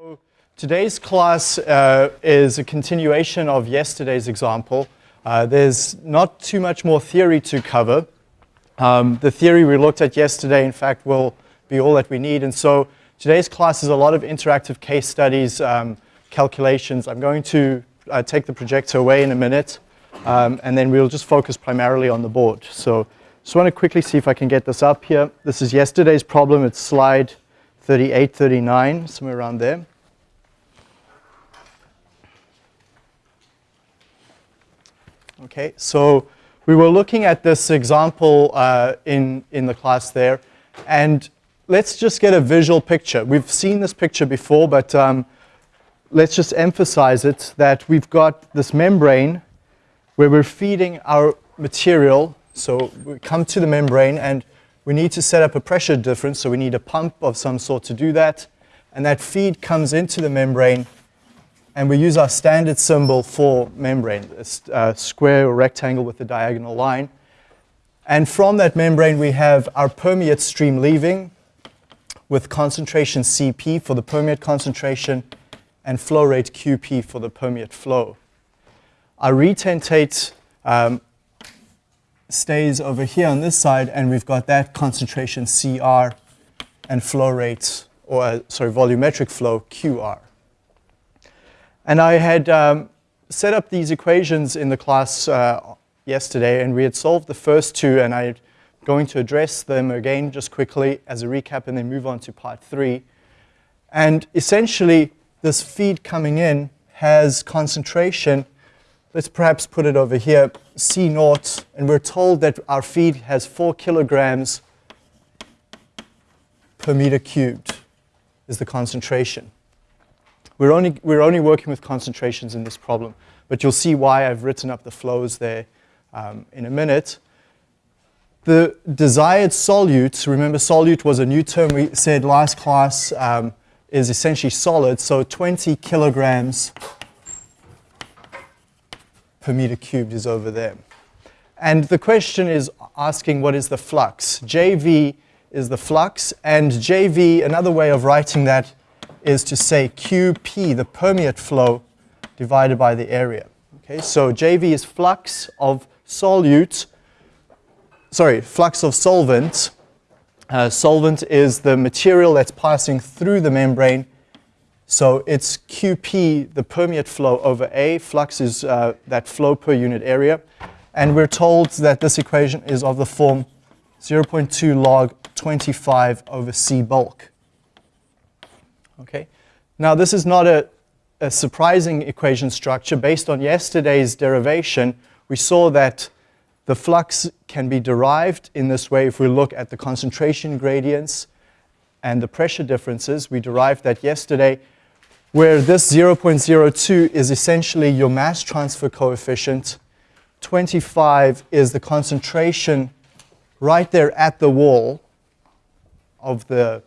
So today's class uh, is a continuation of yesterday's example. Uh, there's not too much more theory to cover. Um, the theory we looked at yesterday, in fact, will be all that we need. And so today's class is a lot of interactive case studies, um, calculations. I'm going to uh, take the projector away in a minute, um, and then we'll just focus primarily on the board. So just want to quickly see if I can get this up here. This is yesterday's problem. It's slide 38, 39, somewhere around there. Okay, so we were looking at this example uh, in, in the class there, and let's just get a visual picture. We've seen this picture before, but um, let's just emphasize it, that we've got this membrane where we're feeding our material. So we come to the membrane, and we need to set up a pressure difference, so we need a pump of some sort to do that. And that feed comes into the membrane and we use our standard symbol for membrane, a uh, square or rectangle with a diagonal line. And from that membrane, we have our permeate stream leaving with concentration Cp for the permeate concentration and flow rate Qp for the permeate flow. Our retentate um, stays over here on this side, and we've got that concentration Cr and flow rate, or uh, sorry, volumetric flow Qr. And I had um, set up these equations in the class uh, yesterday, and we had solved the first two, and I'm going to address them again just quickly as a recap and then move on to part three. And essentially, this feed coming in has concentration, let's perhaps put it over here, C naught, and we're told that our feed has four kilograms per meter cubed is the concentration. We're only, we're only working with concentrations in this problem, but you'll see why I've written up the flows there um, in a minute. The desired solute, remember solute was a new term we said last class, um, is essentially solid, so 20 kilograms per meter cubed is over there. And the question is asking what is the flux? JV is the flux, and JV, another way of writing that is to say QP, the permeate flow, divided by the area. Okay, so JV is flux of solute, sorry, flux of solvent. Uh, solvent is the material that's passing through the membrane. So it's QP, the permeate flow over A. Flux is uh, that flow per unit area. And we're told that this equation is of the form 0.2 log 25 over C bulk. Okay? Now this is not a, a surprising equation structure. Based on yesterday's derivation, we saw that the flux can be derived in this way if we look at the concentration gradients and the pressure differences. We derived that yesterday where this 0.02 is essentially your mass transfer coefficient. 25 is the concentration right there at the wall of the,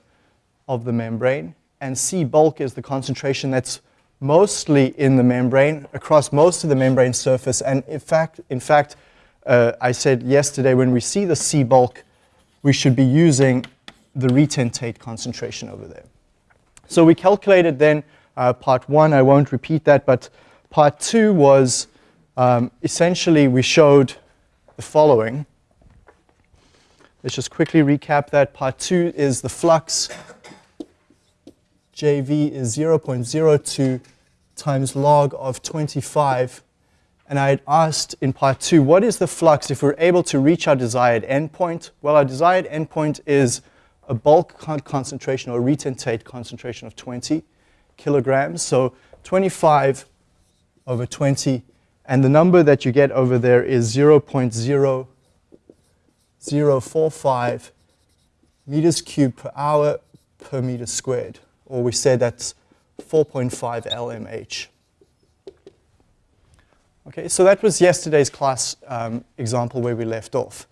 of the membrane and C bulk is the concentration that's mostly in the membrane, across most of the membrane surface. And in fact, in fact uh, I said yesterday when we see the C bulk, we should be using the retentate concentration over there. So we calculated then uh, part one, I won't repeat that, but part two was um, essentially we showed the following. Let's just quickly recap that. Part two is the flux JV is 0.02 times log of 25. And I had asked in part two, what is the flux if we're able to reach our desired endpoint? Well, our desired endpoint is a bulk con concentration or retentate concentration of 20 kilograms. So 25 over 20. And the number that you get over there is 0.0045 meters cubed per hour per meter squared or we say that's 4.5 LMH. Okay, so that was yesterday's class um, example where we left off.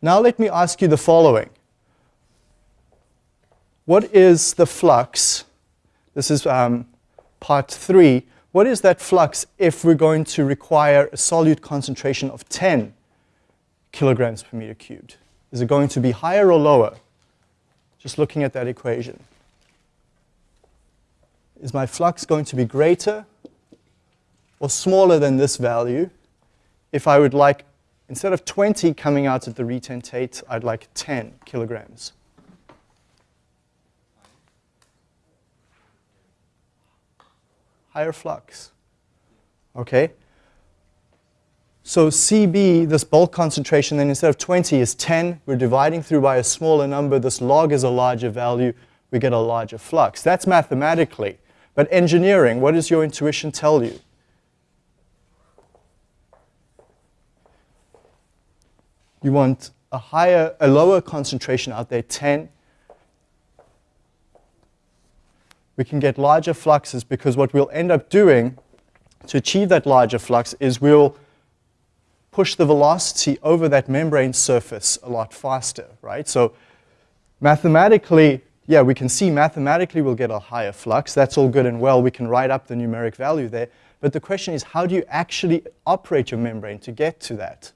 Now let me ask you the following. What is the flux? This is um, part three. What is that flux if we're going to require a solute concentration of 10 kilograms per meter cubed? Is it going to be higher or lower? Just looking at that equation. is my flux going to be greater or smaller than this value if I would like, instead of 20 coming out of the retentate, I'd like 10 kilograms. Higher flux. Okay? So CB, this bulk concentration, then instead of 20 is 10. We're dividing through by a smaller number. This log is a larger value. We get a larger flux. That's mathematically. But engineering, what does your intuition tell you? You want a higher, a lower concentration out there, 10. We can get larger fluxes because what we'll end up doing to achieve that larger flux is we'll push the velocity over that membrane surface a lot faster, right? So mathematically, yeah, we can see mathematically we'll get a higher flux. That's all good and well. We can write up the numeric value there. But the question is, how do you actually operate your membrane to get to that?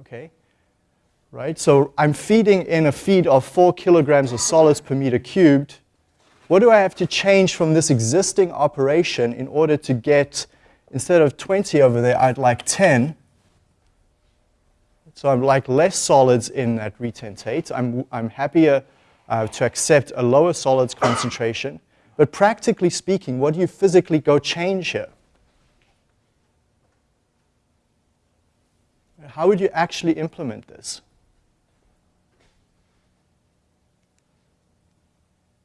Okay, right? So I'm feeding in a feed of 4 kilograms of solids per meter cubed. What do I have to change from this existing operation in order to get instead of 20 over there, I'd like 10. So I'm like less solids in that retentate. I'm, I'm happier uh, to accept a lower solids concentration. But practically speaking, what do you physically go change here? How would you actually implement this?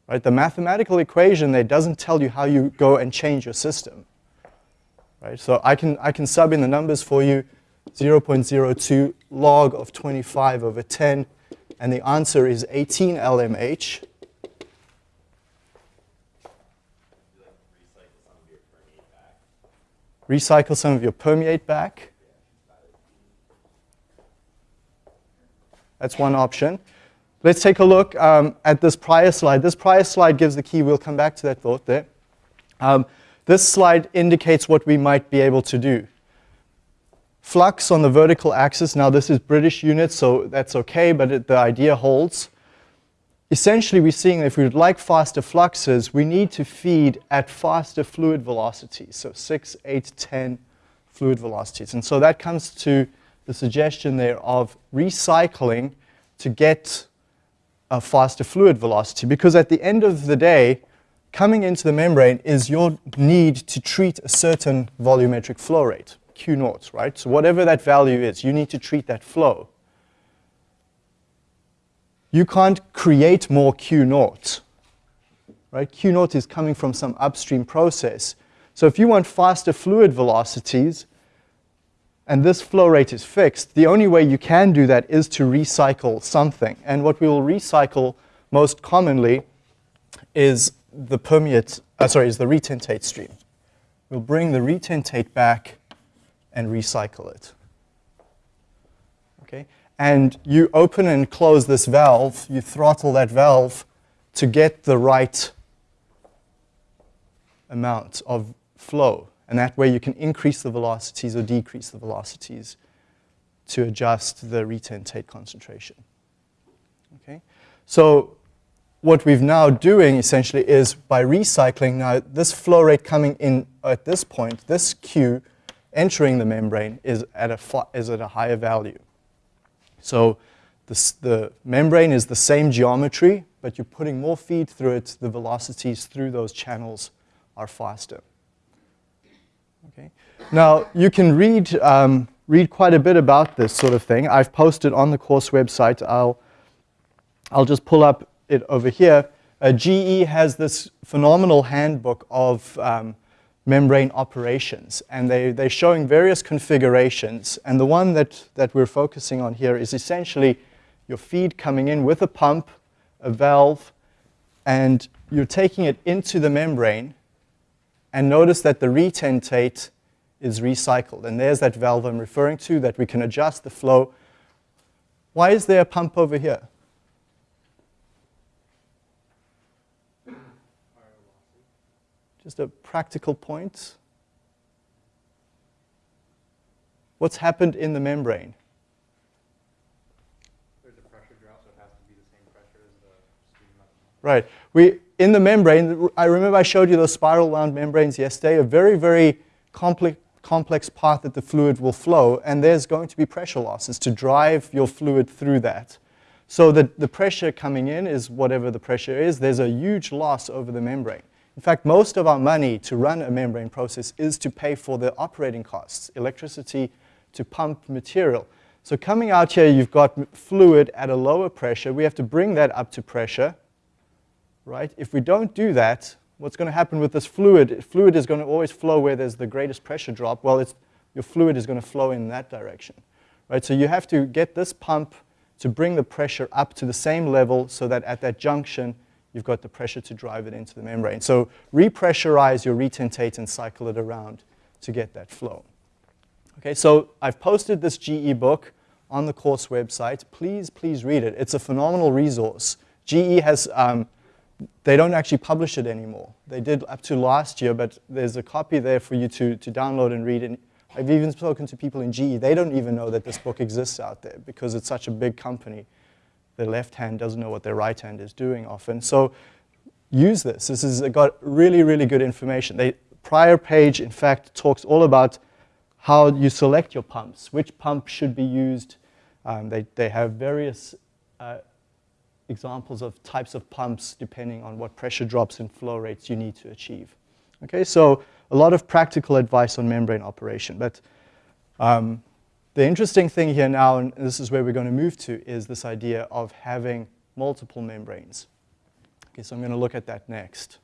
Right, the mathematical equation there doesn't tell you how you go and change your system. Right? So I can, I can sub in the numbers for you, 0.02 log of 25 over 10, and the answer is 18 LMH. Recycle some of your permeate back. That's one option. Let's take a look um, at this prior slide. This prior slide gives the key. We'll come back to that thought there. Um, this slide indicates what we might be able to do. Flux on the vertical axis, now this is British units, so that's okay, but it, the idea holds. Essentially, we're seeing if we would like faster fluxes, we need to feed at faster fluid velocities, so 6, 8, 10 fluid velocities. And so that comes to the suggestion there of recycling to get a faster fluid velocity, because at the end of the day, coming into the membrane is your need to treat a certain volumetric flow rate, Q naught, right? So whatever that value is, you need to treat that flow. You can't create more Q naught, right? Q naught is coming from some upstream process. So if you want faster fluid velocities, and this flow rate is fixed, the only way you can do that is to recycle something. And what we will recycle most commonly is the permeate, uh, sorry, is the retentate stream. We'll bring the retentate back and recycle it. Okay? And you open and close this valve, you throttle that valve to get the right amount of flow. And that way you can increase the velocities or decrease the velocities to adjust the retentate concentration. Okay? So what we've now doing essentially is by recycling now this flow rate coming in at this point, this Q entering the membrane is at a, is at a higher value. So this, the membrane is the same geometry, but you're putting more feed through it, the velocities through those channels are faster. Now you can read, um, read quite a bit about this sort of thing. I've posted on the course website. I'll, I'll just pull up it over here, uh, GE has this phenomenal handbook of um, membrane operations, and they, they're showing various configurations. And the one that, that we're focusing on here is essentially your feed coming in with a pump, a valve, and you're taking it into the membrane, and notice that the retentate is recycled. And there's that valve I'm referring to that we can adjust the flow. Why is there a pump over here? Just a practical point. What's happened in the membrane? There's a pressure drop, so it has to be the same pressure as the stream. Right. We, in the membrane, I remember I showed you those spiral wound membranes yesterday, a very, very complex, complex path that the fluid will flow, and there's going to be pressure losses to drive your fluid through that. So the, the pressure coming in is whatever the pressure is. There's a huge loss over the membrane. In fact, most of our money to run a membrane process is to pay for the operating costs, electricity to pump material. So coming out here, you've got fluid at a lower pressure. We have to bring that up to pressure, right? If we don't do that, what's going to happen with this fluid? Fluid is going to always flow where there's the greatest pressure drop. Well, your fluid is going to flow in that direction, right? So you have to get this pump to bring the pressure up to the same level so that at that junction, you've got the pressure to drive it into the membrane. So repressurize your retentate and cycle it around to get that flow. Okay, so I've posted this GE book on the course website. Please, please read it. It's a phenomenal resource. GE has, um, they don't actually publish it anymore. They did up to last year, but there's a copy there for you to, to download and read. And I've even spoken to people in GE. They don't even know that this book exists out there because it's such a big company. Their left hand doesn't know what their right hand is doing often. So use this. This has got really, really good information. The prior page, in fact, talks all about how you select your pumps, which pump should be used. Um, they, they have various uh, examples of types of pumps depending on what pressure drops and flow rates you need to achieve. Okay, so a lot of practical advice on membrane operation. But um, the interesting thing here now, and this is where we're going to move to, is this idea of having multiple membranes. Okay, so I'm going to look at that next.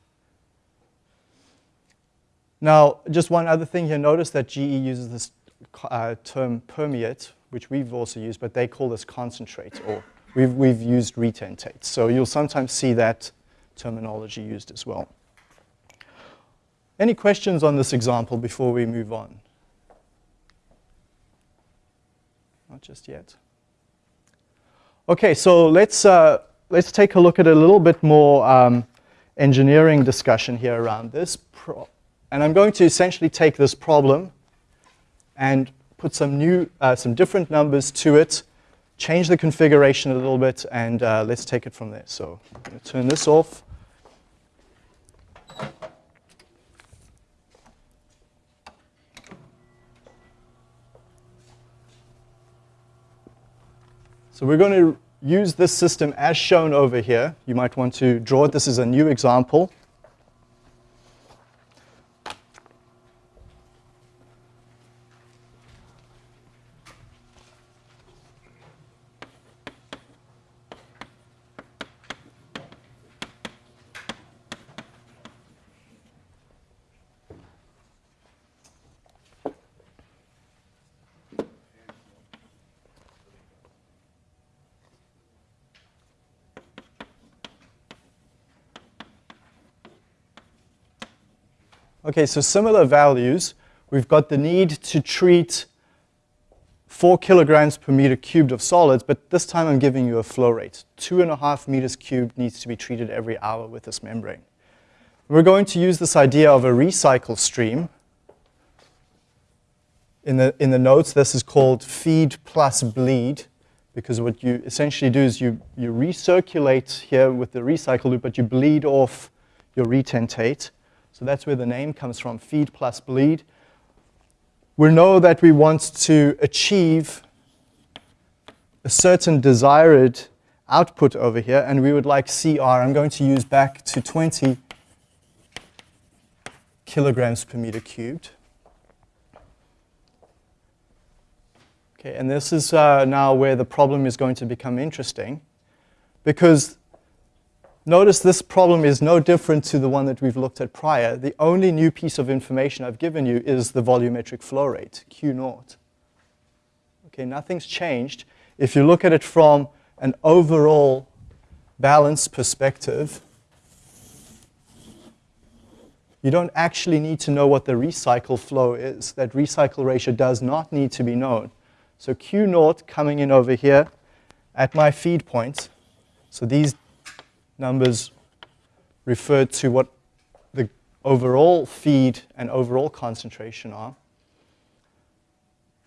Now, just one other thing here, notice that GE uses this uh, term permeate, which we've also used, but they call this concentrate, or we've, we've used retentate. So you'll sometimes see that terminology used as well. Any questions on this example before we move on? Not just yet. Okay, so let's, uh, let's take a look at a little bit more um, engineering discussion here around this. And I'm going to essentially take this problem and put some new, uh, some different numbers to it, change the configuration a little bit, and uh, let's take it from there. So turn this off. So we're going to use this system as shown over here. You might want to draw it. This is a new example. Okay, so similar values. We've got the need to treat 4 kilograms per meter cubed of solids, but this time I'm giving you a flow rate. Two and a half meters cubed needs to be treated every hour with this membrane. We're going to use this idea of a recycle stream. In the, in the notes, this is called feed plus bleed, because what you essentially do is you, you recirculate here with the recycle loop, but you bleed off your retentate. So that's where the name comes from, feed plus bleed. We know that we want to achieve a certain desired output over here, and we would like CR. I'm going to use back to 20 kilograms per meter cubed. Okay, and this is uh, now where the problem is going to become interesting, because Notice this problem is no different to the one that we've looked at prior. The only new piece of information I've given you is the volumetric flow rate, Q naught. Okay, nothing's changed. If you look at it from an overall balance perspective, you don't actually need to know what the recycle flow is. That recycle ratio does not need to be known. So Q naught coming in over here at my feed point, so these numbers refer to what the overall feed and overall concentration are.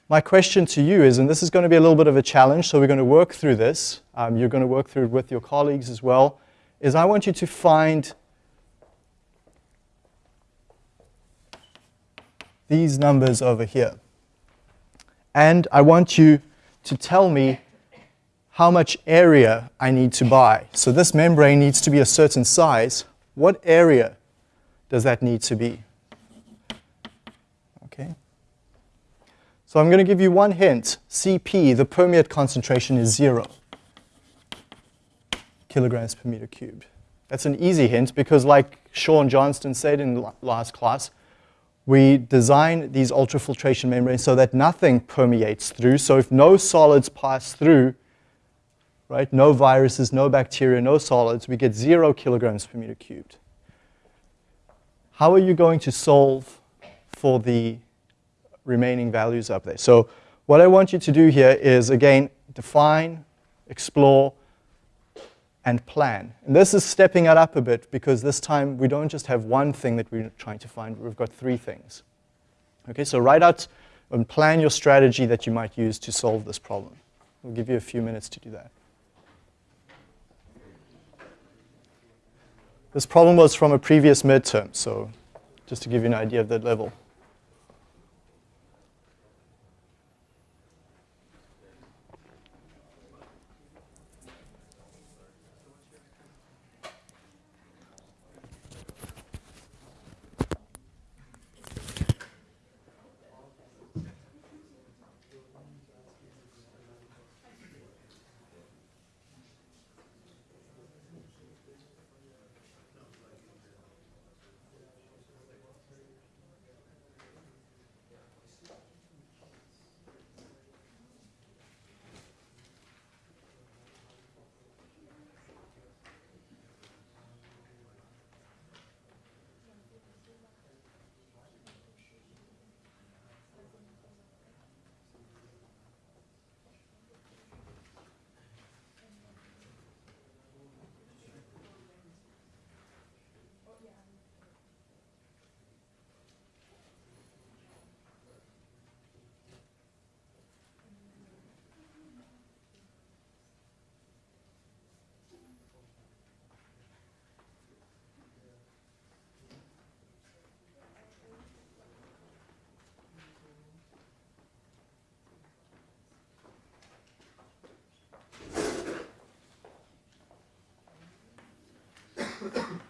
My question to you is, and this is going to be a little bit of a challenge, so we're going to work through this. Um, you're going to work through it with your colleagues as well, is I want you to find these numbers over here. And I want you to tell me how much area I need to buy. So this membrane needs to be a certain size. What area does that need to be? Okay. So I'm going to give you one hint. CP, the permeate concentration, is zero kilograms per meter cubed. That's an easy hint because like Sean Johnston said in last class, we design these ultrafiltration membranes so that nothing permeates through. So if no solids pass through, right, no viruses, no bacteria, no solids, we get zero kilograms per meter cubed. How are you going to solve for the remaining values up there? So what I want you to do here is, again, define, explore, and plan. And this is stepping it up a bit because this time we don't just have one thing that we're trying to find, we've got three things. Okay, so write out and plan your strategy that you might use to solve this problem. We'll give you a few minutes to do that. This problem was from a previous midterm, so just to give you an idea of that level. Спасибо.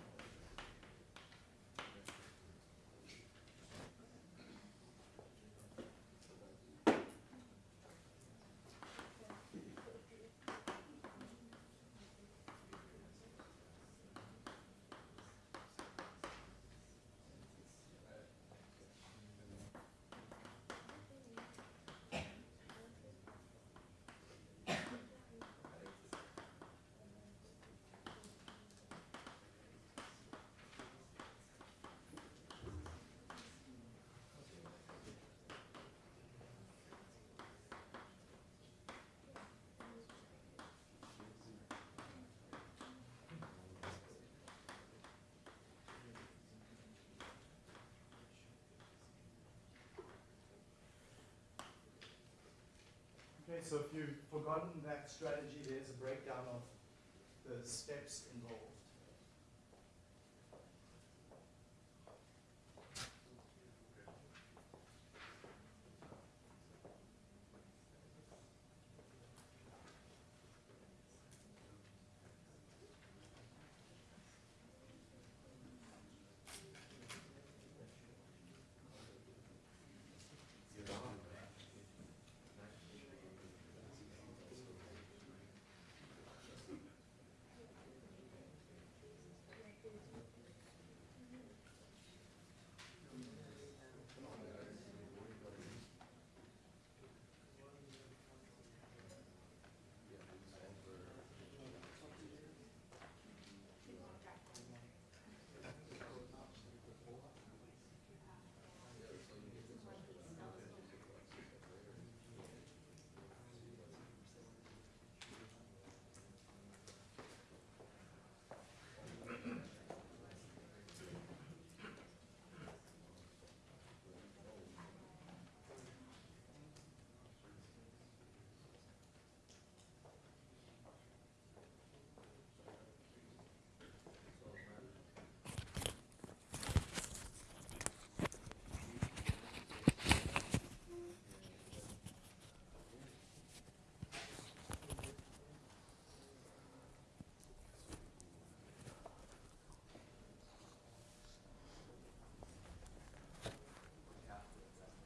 So if you've forgotten that strategy, there's a breakdown of the steps involved.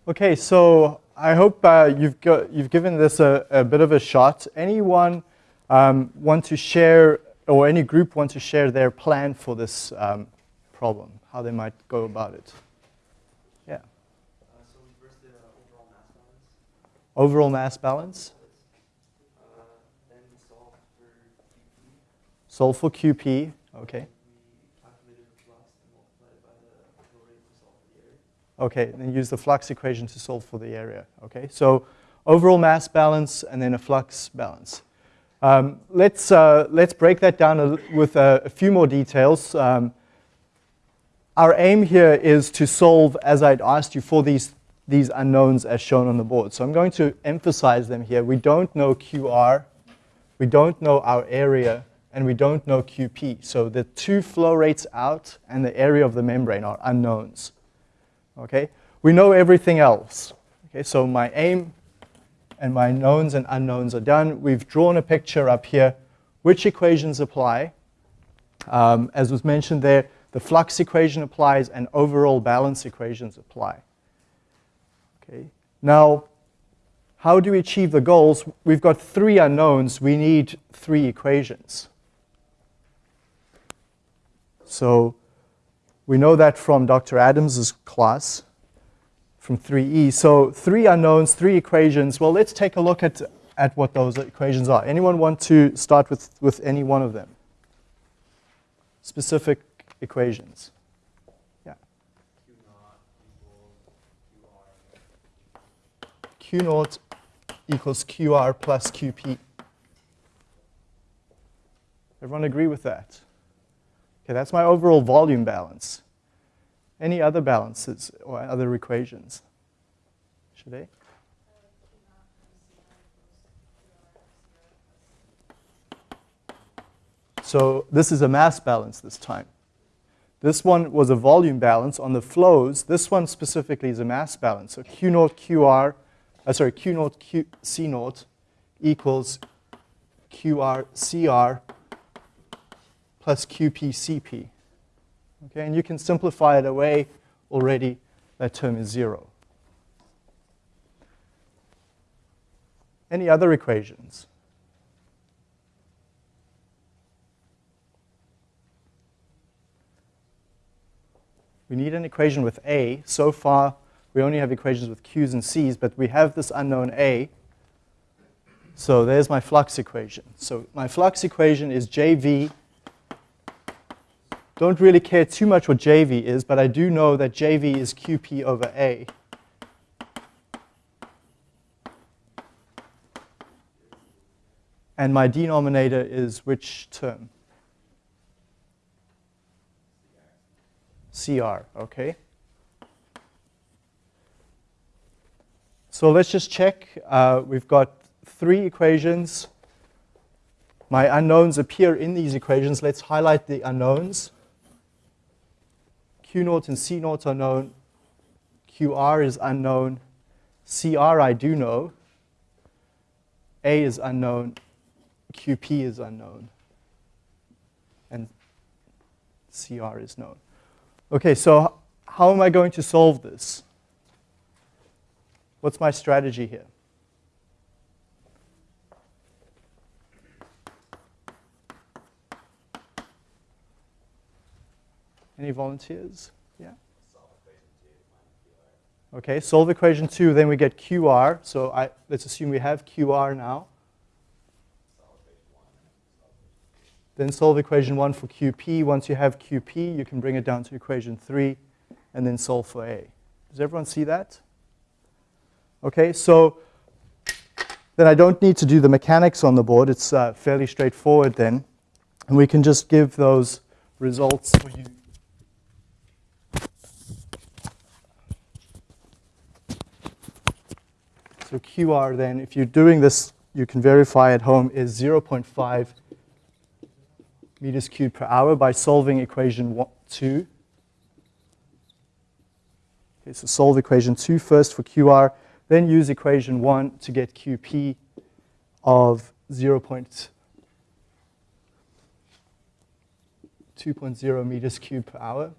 Okay, so I hope uh, you've, got, you've given this a, a, bit of a shot. Anyone um, want to share, or any group want to share their plan for this um, problem, how they might go about it? Yeah. Uh, so we first did overall mass balance. Overall mass balance? Uh, then we solved for QP. Solve for QP, okay. Okay, then use the flux equation to solve for the area. Okay, so overall mass balance and then a flux balance. Um, let's, uh, let's break that down a, with a, a, few more details. Um, our aim here is to solve, as I'd asked you, for these, these unknowns as shown on the board. So I'm going to emphasize them here. We don't know QR, we don't know our area, and we don't know QP. So the two flow rates out and the area of the membrane are unknowns. Okay? We know everything else. Okay, so my aim and my knowns and unknowns are done. We've drawn a picture up here. Which equations apply? Um, as was mentioned there, the flux equation applies and overall balance equations apply. Okay. Now, how do we achieve the goals? We've got three unknowns. We need three equations. So we know that from Dr. Adams's class from 3E. So three unknowns, three equations. Well, let's take a look at, at what those equations are. Anyone want to start with, with any one of them? Specific equations. Yeah. Q naught equals QR plus QP. Everyone agree with that? Okay, that's my overall volume balance. Any other balances or other equations? Should I? So this is a mass balance this time. This one was a volume balance on the flows. This one specifically is a mass balance. So Q naught QR, uh, sorry, Q naught Q, C naught equals QR CR plus QPCP. Okay, and you can simplify it away already. That term is zero. Any other equations? We need an equation with A. So far, we only have equations with Q's and C's, but we have this unknown A. So there's my flux equation. So my flux equation is JV don't really care too much what JV is, but I do know that JV is QP over A. And my denominator is which term? CR, okay? So let's just check. Uh, we've got three equations. My unknowns appear in these equations. Let's highlight the unknowns. Q naught and C naught are known. QR is unknown. CR I do know. A is unknown. QP is unknown. And CR is known. Okay, so how am I going to solve this? What's my strategy here? Any volunteers? Yeah? Okay, solve equation 2, then we get QR. So I, let's assume we have QR now. Then solve equation 1 for QP. Once you have QP, you can bring it down to equation 3 and then solve for A. Does everyone see that? Okay, so then I don't need to do the mechanics on the board. It's uh, fairly straightforward then. And we can just give those results for you So QR then, if you're doing this, you can verify at home, is 0.5 meters cubed per hour by solving equation one, 2. Okay, so solve equation 2 first for QR, then use equation 1 to get QP of 0.2.0 meters cubed per hour.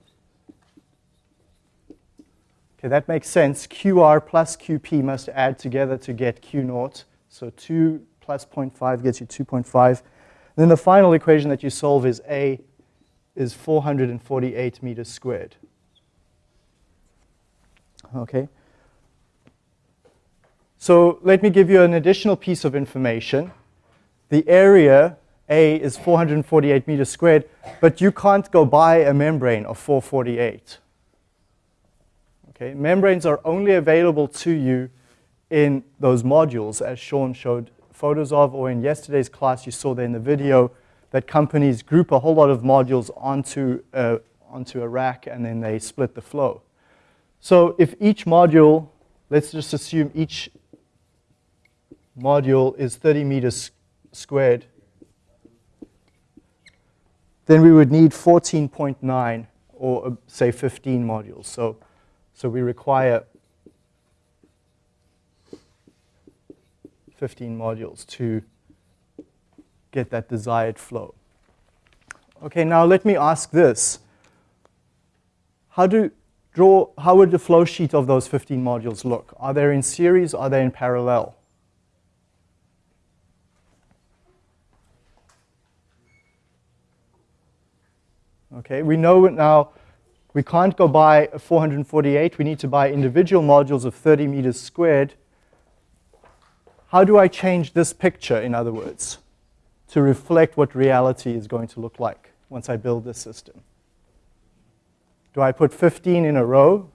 Okay, that makes sense. QR plus QP must add together to get Q naught. So 2 plus 0.5 gets you 2.5. Then the final equation that you solve is A is 448 meters squared. Okay. So let me give you an additional piece of information. The area A is 448 meters squared, but you can't go buy a membrane of 448. Okay, membranes are only available to you in those modules, as Sean showed photos of, or in yesterday's class you saw there in the video, that companies group a whole lot of modules onto a, onto a rack and then they split the flow. So if each module, let's just assume each module is 30 meters squared, then we would need 14.9 or uh, say 15 modules. So, so we require 15 modules to get that desired flow. Okay, now let me ask this. How do draw, how would the flow sheet of those 15 modules look? Are they in series, are they in parallel? Okay, we know now we can't go buy a 448, we need to buy individual modules of 30 meters squared. How do I change this picture, in other words, to reflect what reality is going to look like once I build this system? Do I put 15 in a row?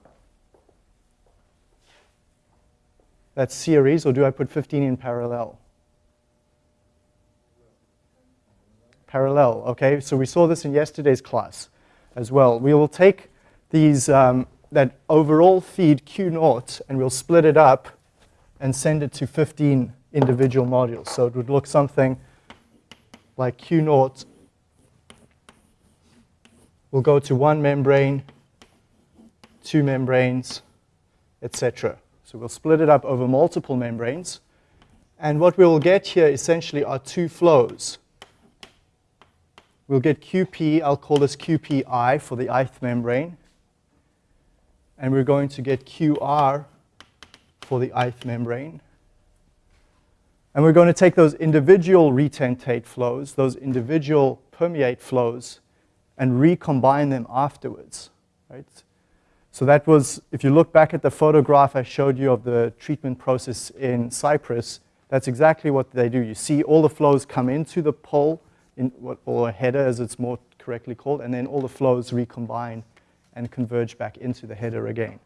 That's series, or do I put 15 in parallel? Parallel, okay? So we saw this in yesterday's class as well. We will take these, um, that overall feed Q naught, and we'll split it up and send it to 15 individual modules. So it would look something like Q naught will go to one membrane, two membranes, etc. So we'll split it up over multiple membranes. And what we'll get here essentially are two flows. We'll get QP, I'll call this QPI for the ith membrane. And we're going to get QR for the ith membrane. And we're going to take those individual retentate flows, those individual permeate flows, and recombine them afterwards. Right? So that was, if you look back at the photograph I showed you of the treatment process in Cyprus, that's exactly what they do. You see all the flows come into the pole, in what, or a header as it's more correctly called, and then all the flows recombine and converge back into the header again.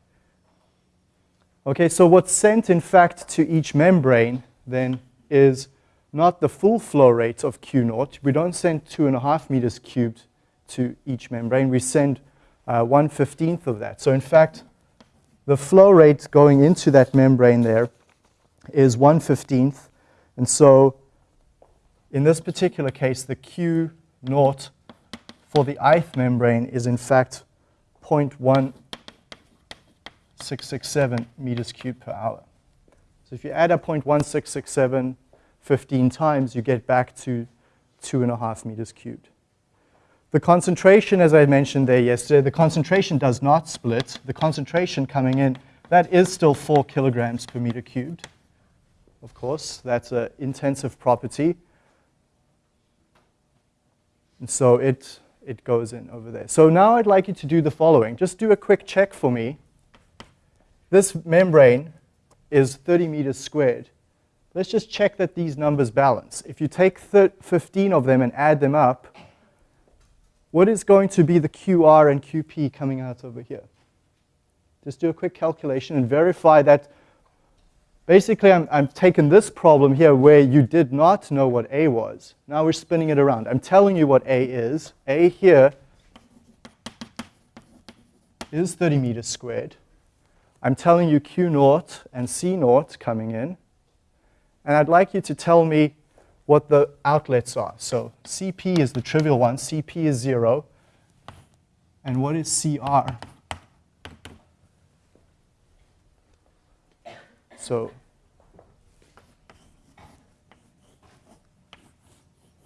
Okay, so what's sent in fact to each membrane then is not the full flow rate of Q naught. We don't send two and a half meters cubed to each membrane. We send uh, 1 15th of that. So in fact, the flow rate going into that membrane there is 1 15th. And so in this particular case, the Q naught for the ith membrane is in fact 0.1667 meters cubed per hour. So if you add up 0.1667 15 times, you get back to two and a half meters cubed. The concentration, as I mentioned there yesterday, the concentration does not split. The concentration coming in, that is still four kilograms per meter cubed. Of course, that's an intensive property. And so it, it goes in over there. So now I'd like you to do the following. Just do a quick check for me. This membrane is 30 meters squared. Let's just check that these numbers balance. If you take 15 of them and add them up, what is going to be the QR and QP coming out over here? Just do a quick calculation and verify that basically I'm, I'm taking this problem here where you did not know what A was. Now we're spinning it around. I'm telling you what A is. A here is 30 meters squared. I'm telling you Q naught and C naught coming in. And I'd like you to tell me what the outlets are. So CP is the trivial one. CP is 0. And what is CR? So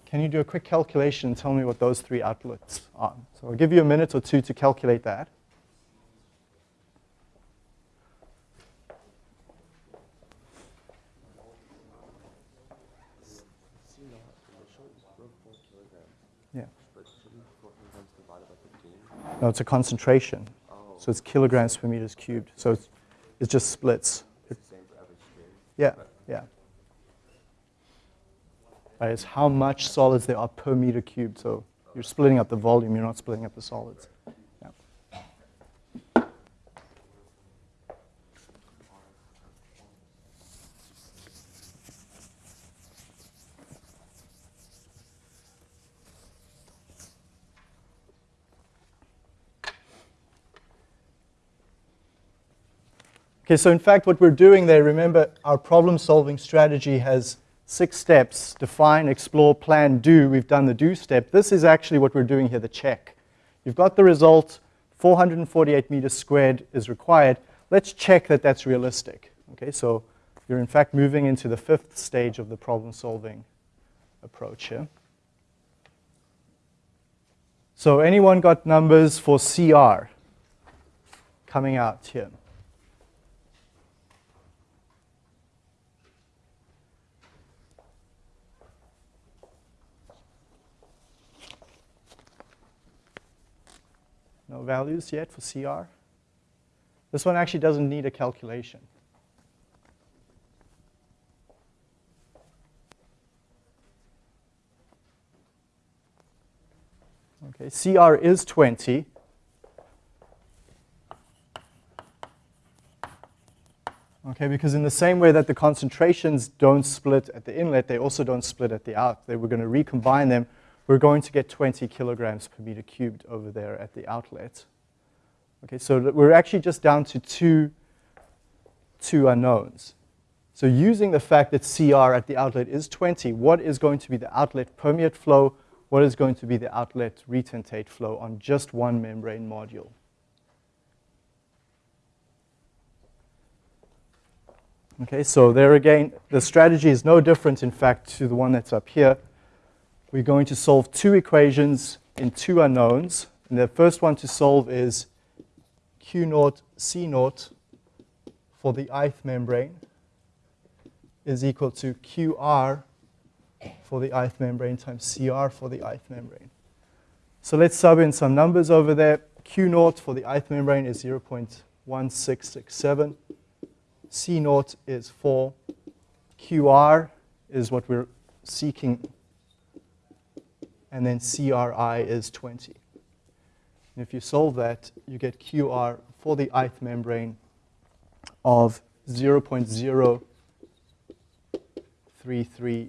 can you do a quick calculation and tell me what those three outputs are? So I'll give you a minute or two to calculate that. Yeah. No, it's a concentration. So it's kilograms per meters cubed. So it's, just splits. Yeah, yeah. Right, it's how much solids there are per meter cubed. So you're splitting up the volume, you're not splitting up the solids. Okay, so in fact, what we're doing there, remember, our problem solving strategy has six steps define, explore, plan, do. We've done the do step. This is actually what we're doing here the check. You've got the result 448 meters squared is required. Let's check that that's realistic. Okay, so you're in fact moving into the fifth stage of the problem solving approach here. So, anyone got numbers for CR coming out here? No values yet for CR. This one actually doesn't need a calculation. Okay, CR is 20. Okay, because in the same way that the concentrations don't split at the inlet, they also don't split at the out. They were going to recombine them we're going to get 20 kilograms per meter cubed over there at the outlet. Okay, so we're actually just down to two, two unknowns. So using the fact that CR at the outlet is 20, what is going to be the outlet permeate flow? What is going to be the outlet retentate flow on just one membrane module? Okay, so there again, the strategy is no different, in fact, to the one that's up here we're going to solve two equations in two unknowns. And the first one to solve is Q naught C naught for the ith membrane is equal to QR for the ith membrane times CR for the ith membrane. So let's sub in some numbers over there. Q naught for the ith membrane is 0.1667. C naught is 4. QR is what we're seeking and then CRI is 20. And if you solve that, you get QR for the ith membrane of 0.033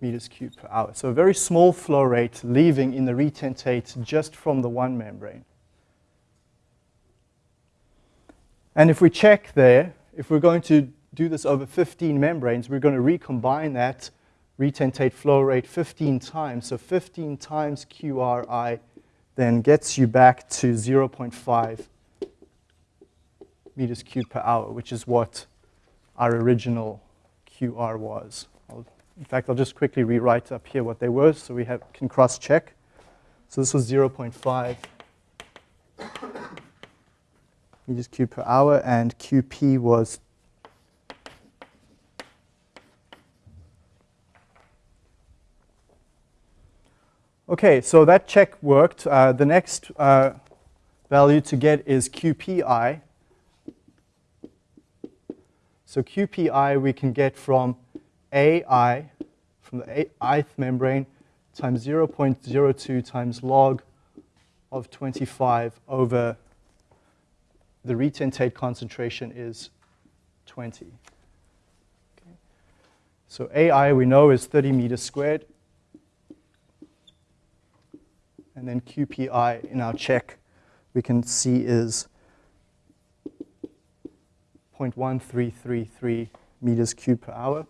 meters cubed per hour. So a very small flow rate leaving in the retentate just from the one membrane. And if we check there, if we're going to do this over 15 membranes, we're going to recombine that retentate flow rate 15 times. So 15 times QRI then gets you back to 0.5 meters cubed per hour, which is what our original QR was. I'll, in fact, I'll just quickly rewrite up here what they were so we have, can cross-check. So this was 0.5 meters cubed per hour, and QP was Okay, so that check worked. Uh, the next uh, value to get is QPI. So QPI we can get from AI, from the ith membrane, times 0.02 times log of 25 over the retentate concentration is 20. Okay. So AI we know is 30 meters squared and then QPI in our check we can see is 0.1333 meters cubed per hour.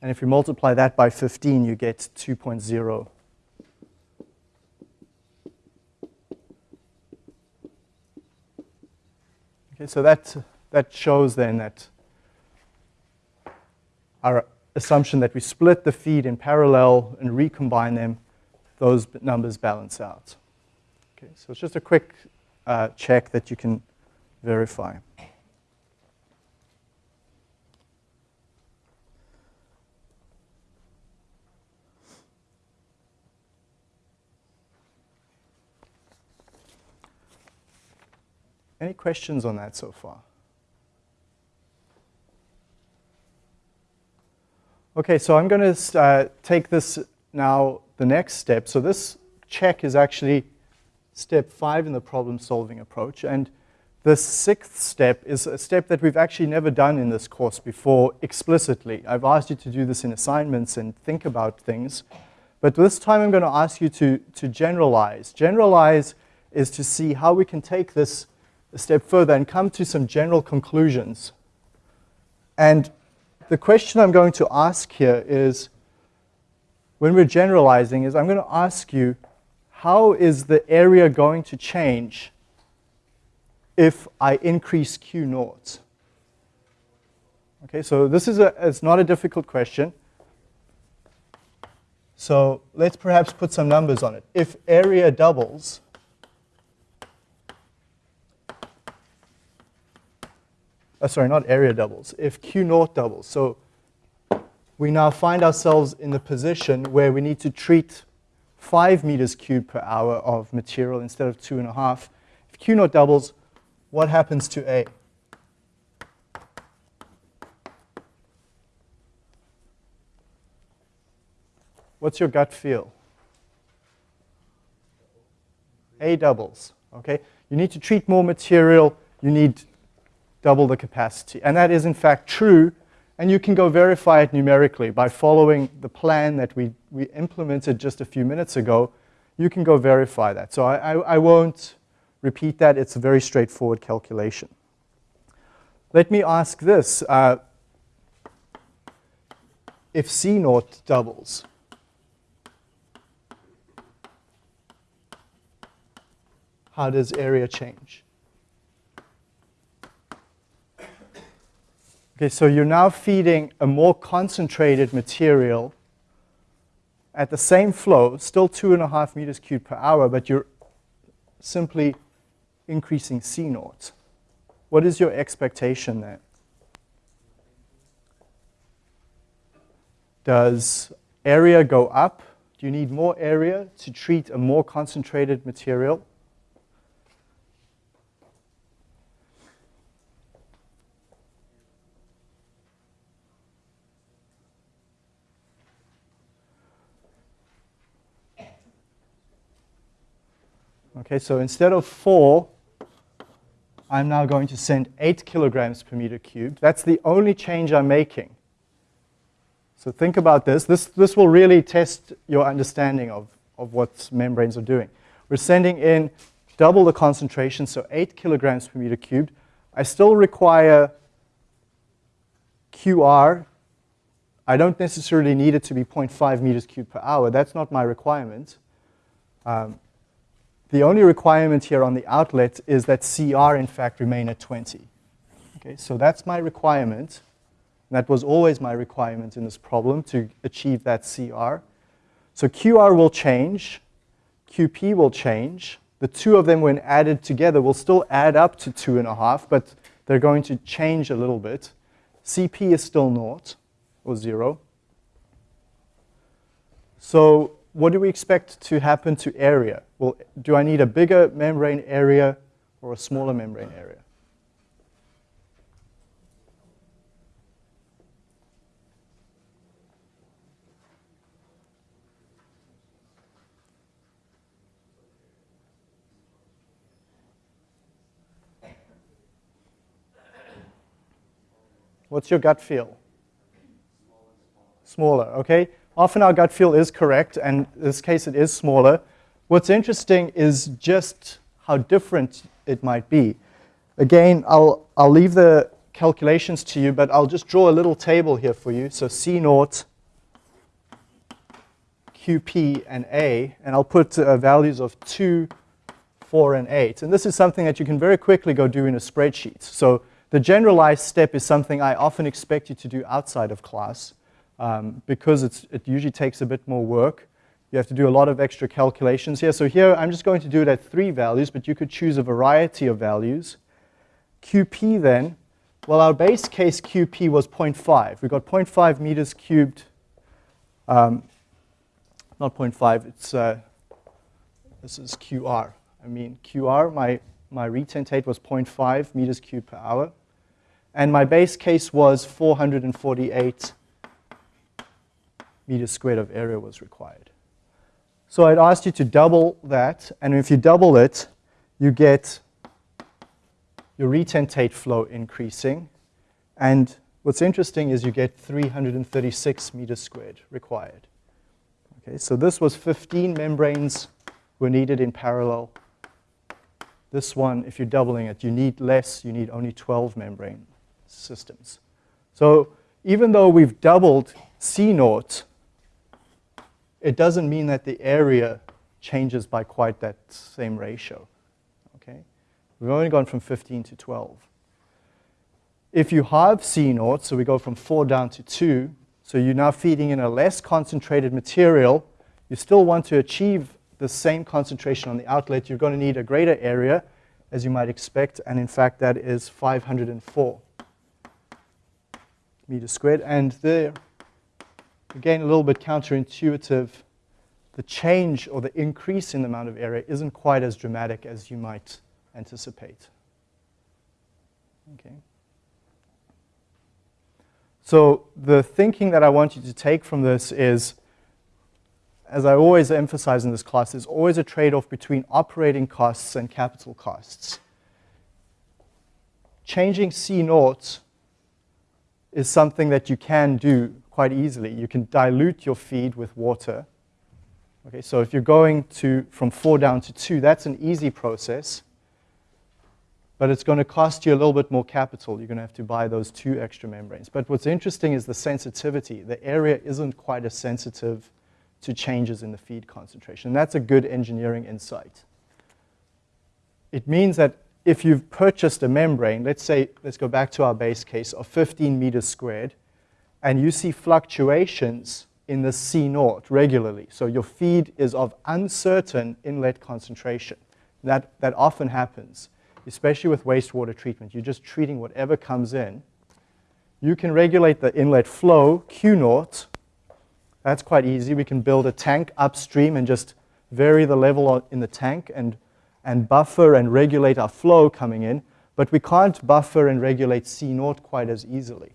And if you multiply that by 15, you get 2.0. Okay, so that, that shows then that our assumption that we split the feed in parallel and recombine them those numbers balance out. Okay, so it's just a quick uh, check that you can verify. Any questions on that so far? Okay, so I'm going to uh, take this now the next step. So this check is actually step five in the problem solving approach. And the sixth step is a step that we've actually never done in this course before explicitly. I've asked you to do this in assignments and think about things. But this time I'm going to ask you to, to generalize. Generalize is to see how we can take this a step further and come to some general conclusions. And the question I'm going to ask here is, when we're generalizing, is I'm going to ask you, how is the area going to change if I increase Q naught? Okay, so this is a, it's not a difficult question. So let's perhaps put some numbers on it. If area doubles, uh, sorry, not area doubles, if Q naught doubles. So we now find ourselves in the position where we need to treat 5 meters cubed per hour of material instead of 2.5. If Q naught doubles, what happens to A? What's your gut feel? A doubles, okay? You need to treat more material, you need double the capacity. And that is in fact true, and you can go verify it numerically by following the plan that we, we implemented just a few minutes ago. You can go verify that. So I, I, I won't repeat that. It's a very straightforward calculation. Let me ask this. Uh, if C naught doubles, how does area change? Okay, so you're now feeding a more concentrated material at the same flow, still two and a half meters cubed per hour, but you're simply increasing C naught. What is your expectation there? Does area go up? Do you need more area to treat a more concentrated material? Okay, so instead of four, I'm now going to send eight kilograms per meter cubed. That's the only change I'm making. So think about this. This, this will really test your understanding of, of what membranes are doing. We're sending in double the concentration, so eight kilograms per meter cubed. I still require QR. I don't necessarily need it to be 0.5 meters cubed per hour. That's not my requirement. Um, the only requirement here on the outlet is that CR, in fact, remain at 20. Okay, so that's my requirement. That was always my requirement in this problem to achieve that CR. So QR will change, QP will change. The two of them, when added together, will still add up to two and a half, but they're going to change a little bit. CP is still naught, or zero. So what do we expect to happen to area? Well, do I need a bigger membrane area or a smaller membrane area? What's your gut feel? Smaller, okay? Often our gut feel is correct, and in this case it is smaller. What's interesting is just how different it might be. Again, I'll, I'll leave the calculations to you, but I'll just draw a little table here for you. So C naught, QP, and A, and I'll put uh, values of 2, 4, and 8. And this is something that you can very quickly go do in a spreadsheet. So the generalized step is something I often expect you to do outside of class um, because it usually takes a bit more work. You have to do a lot of extra calculations here. So here I'm just going to do it at three values, but you could choose a variety of values. QP then, well our base case QP was 0.5. We got 0.5 meters cubed, um, not 0.5, it's, uh, this is QR. I mean QR, my my retentate was 0.5 meters cubed per hour. And my base case was 448 meters squared of area was required. So I'd asked you to double that, and if you double it, you get your retentate flow increasing. And what's interesting is you get 336 meters squared required. Okay, so this was 15 membranes were needed in parallel. This one, if you're doubling it, you need less, you need only 12 membrane systems. So even though we've doubled C naught, it doesn't mean that the area changes by quite that same ratio. Okay? We've only gone from 15 to 12. If you have C naught, so we go from 4 down to 2, so you're now feeding in a less concentrated material, you still want to achieve the same concentration on the outlet, you're going to need a greater area, as you might expect, and in fact that is 504 meters squared. And there, again, a little bit counterintuitive, the change or the increase in the amount of area isn't quite as dramatic as you might anticipate. Okay. So the thinking that I want you to take from this is, as I always emphasize in this class, there's always a trade-off between operating costs and capital costs. Changing C naught is something that you can do quite easily. You can dilute your feed with water. Okay, so if you're going to from four down to two, that's an easy process. But it's going to cost you a little bit more capital. You're going to have to buy those two extra membranes. But what's interesting is the sensitivity. The area isn't quite as sensitive to changes in the feed concentration. That's a good engineering insight. It means that if you've purchased a membrane, let's say, let's go back to our base case of 15 meters squared, and you see fluctuations in the C naught regularly. So your feed is of uncertain inlet concentration. That, that often happens, especially with wastewater treatment. You're just treating whatever comes in. You can regulate the inlet flow, Q naught. That's quite easy. We can build a tank upstream and just vary the level in the tank and, and buffer and regulate our flow coming in. But we can't buffer and regulate C naught quite as easily.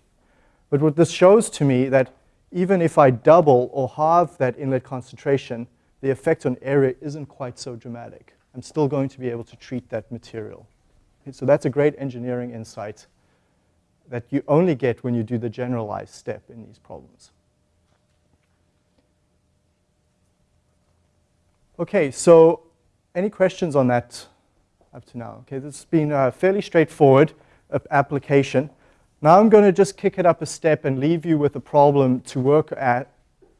But what this shows to me that even if I double or halve that inlet concentration, the effect on area isn't quite so dramatic. I'm still going to be able to treat that material. So that's a great engineering insight that you only get when you do the generalized step in these problems. Okay, so any questions on that up to now? Okay, this has been a fairly straightforward uh, application. Now I'm going to just kick it up a step and leave you with a problem to work, at,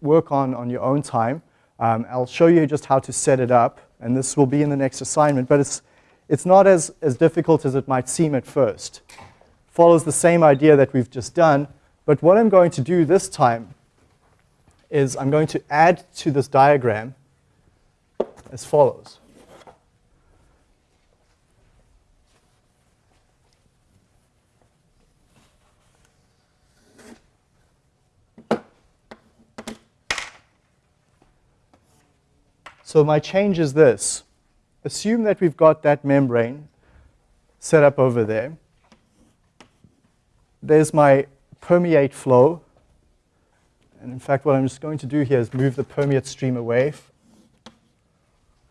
work on on your own time. Um, I'll show you just how to set it up, and this will be in the next assignment, but it's, it's not as, as difficult as it might seem at first. Follows the same idea that we've just done, but what I'm going to do this time is I'm going to add to this diagram as follows. So my change is this. Assume that we've got that membrane set up over there. There's my permeate flow. And in fact, what I'm just going to do here is move the permeate stream away.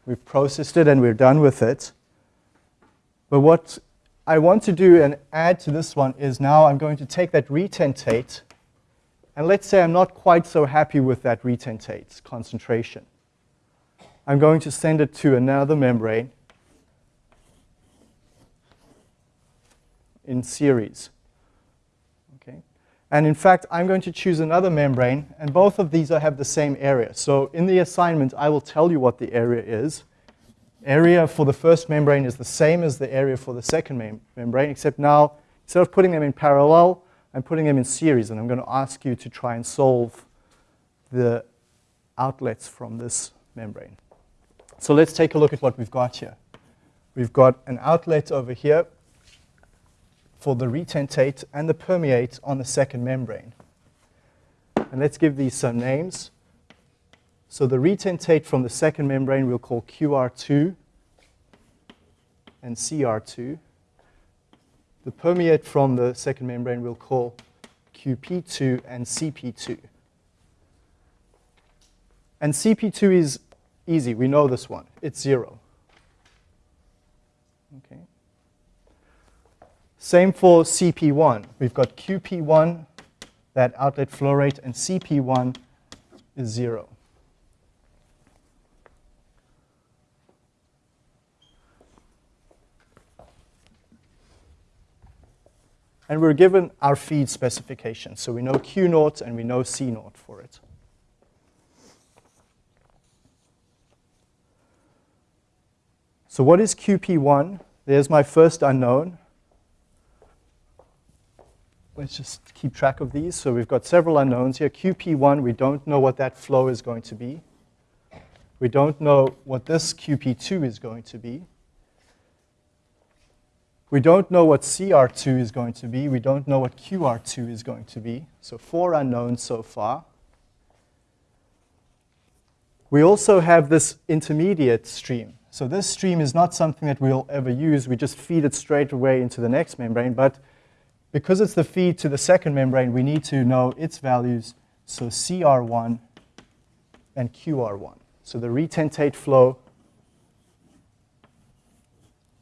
We've processed it and we're done with it. But what I want to do and add to this one is now I'm going to take that retentate, and let's say I'm not quite so happy with that retentate concentration. I'm going to send it to another membrane in series. Okay? And in fact, I'm going to choose another membrane, and both of these have the same area. So in the assignment, I will tell you what the area is. Area for the first membrane is the same as the area for the second mem membrane, except now, instead of putting them in parallel, I'm putting them in series, and I'm going to ask you to try and solve the outlets from this membrane. So let's take a look at what we've got here. We've got an outlet over here for the retentate and the permeate on the second membrane. And let's give these some names. So the retentate from the second membrane we'll call QR2. and CR2. The permeate from the second membrane we'll call QP2 and CP2. And CP2 is easy. We know this one. It's zero. Okay. Same for CP1. We've got QP1, that outlet flow rate, and CP1 is zero. And we're given our feed specification. So we know Q naught and we know C naught for it. So what is QP1? There's my first unknown. Let's just keep track of these. So we've got several unknowns here. QP1, we don't know what that flow is going to be. We don't know what this QP2 is going to be. We don't know what CR2 is going to be. We don't know what QR2 is going to be. So four unknowns so far. We also have this intermediate stream. So this stream is not something that we'll ever use. We just feed it straight away into the next membrane. But because it's the feed to the second membrane, we need to know its values. So CR1 and QR1. So the retentate flow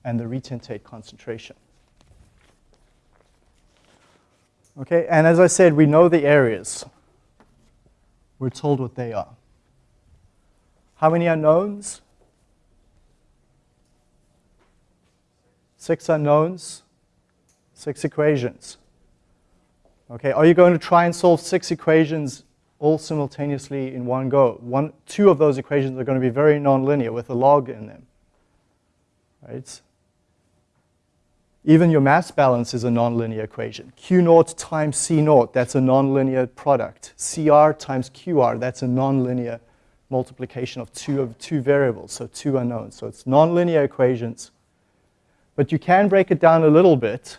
and the retentate concentration. Okay, and as I said, we know the areas. We're told what they are. How many unknowns? Six unknowns, six equations. Okay, are you going to try and solve six equations all simultaneously in one go? One, two of those equations are going to be very nonlinear with a log in them. Right? Even your mass balance is a nonlinear equation. Q naught times C naught, that's a nonlinear product. CR times QR, that's a nonlinear multiplication of two of two variables, so two unknowns. So it's nonlinear equations. But you can break it down a little bit.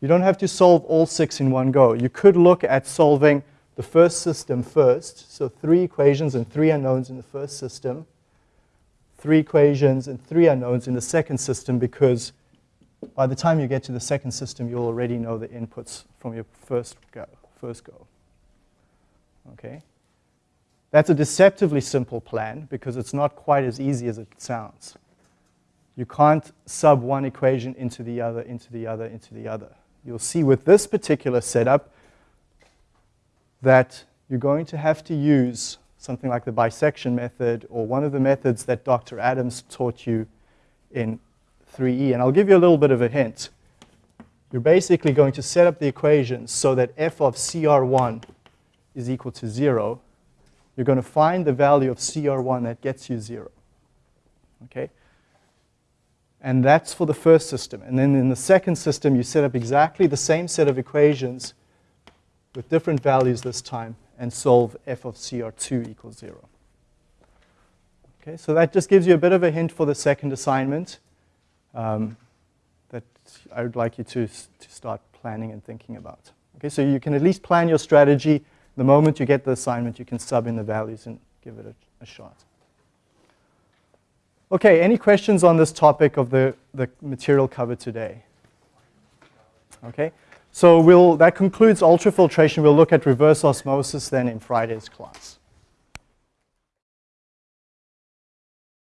You don't have to solve all six in one go. You could look at solving the first system first, so three equations and three unknowns in the first system, three equations and three unknowns in the second system because by the time you get to the second system, you'll already know the inputs from your first go. First go. Okay? That's a deceptively simple plan because it's not quite as easy as it sounds. You can't sub one equation into the other, into the other, into the other. You'll see with this particular setup that you're going to have to use something like the bisection method or one of the methods that Dr. Adams taught you in 3e. And I'll give you a little bit of a hint. You're basically going to set up the equations so that f of CR1 is equal to 0. You're going to find the value of CR1 that gets you 0. Okay? And that's for the first system. And then in the second system, you set up exactly the same set of equations with different values this time and solve f of CR2 equals 0. Okay, so that just gives you a bit of a hint for the second assignment um, that I would like you to, to start planning and thinking about. Okay, so you can at least plan your strategy. The moment you get the assignment, you can sub in the values and give it a, a shot. Okay, any questions on this topic of the, the material covered today? Okay, so we'll, that concludes ultrafiltration. We'll look at reverse osmosis then in Friday's class.